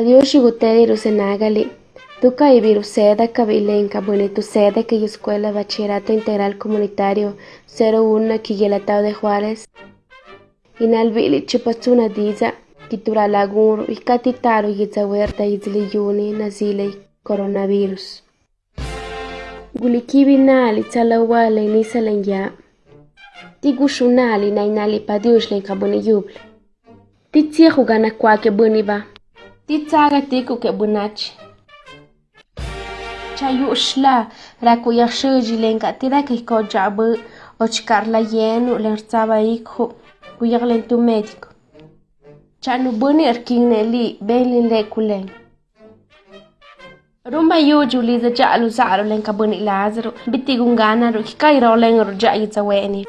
Yuguteri senagali. Tuca y viruseda kabilenka bonito seda que escuela bachillerato integral comunitario 01 Quiguelatao de Juárez. Inalbili chupachuna diza kitura laguro y catitaro yitzahuerta yuni nazile coronavirus. Gulikibi nali tsalawale ni salanya. Tigushunali na inali padiush len kabuni yuble. Titsihu gana kwake buniba. Titsaqa tikuq bunach. Chayuxla rakuyaqshulli lenkatira kikochabu ochkarla yenu lersaba ikhu kuyaqlen tu médico. Chanubuni erkinneli benlin lekulen. Rumba yuju li zajalu zaru lenkabuni lazaro bitigungana rukikai rolen rujayi zaweni.